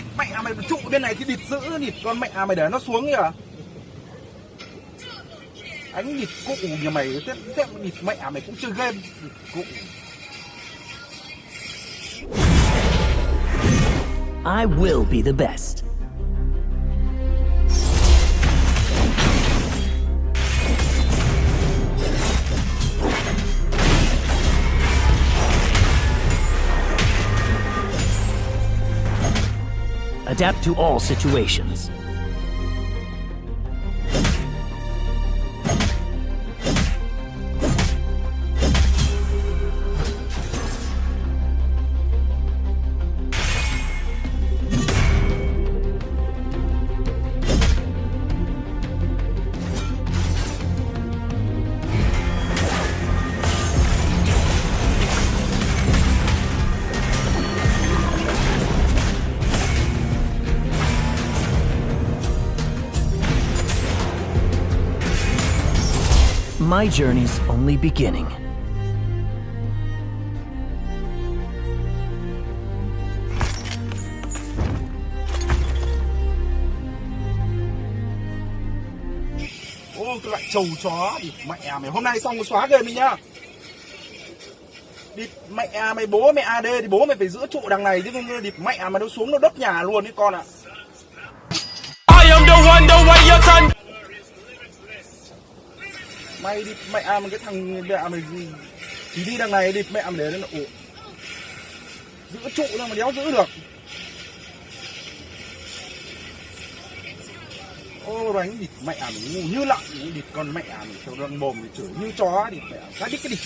Địt mẹ mày trụ bên này thì địt dữ địt con mẹ mày để nó xuống kìa. Đánh địt cụ nhà mày Tiếp tiếp địt mẹ mày cũng chơi game Địt cụ. I will be the best. Adapt to all situations. My journey's only beginning. Ô cái loại trầu chó địt mẹ mày. Hôm nay xong rồi xóa game đi nhá. Địt mẹ mày bố mẹ AD thì bố mày phải giữ trụ đằng này chứ không địt mẹ mày nó xuống nó đốt nhà luôn đấy con ạ. I mày đi mẹ mày à, cái thằng mẹ mày chỉ đi đằng này đi, mẹ mày để nó ủ giữ trụ ra mà đéo giữ được. Ô đánh địt mẹ mày ngu như lợn địt con mẹ mày theo răng mồm thì chửi như chó địt mẹ ra đít cái đi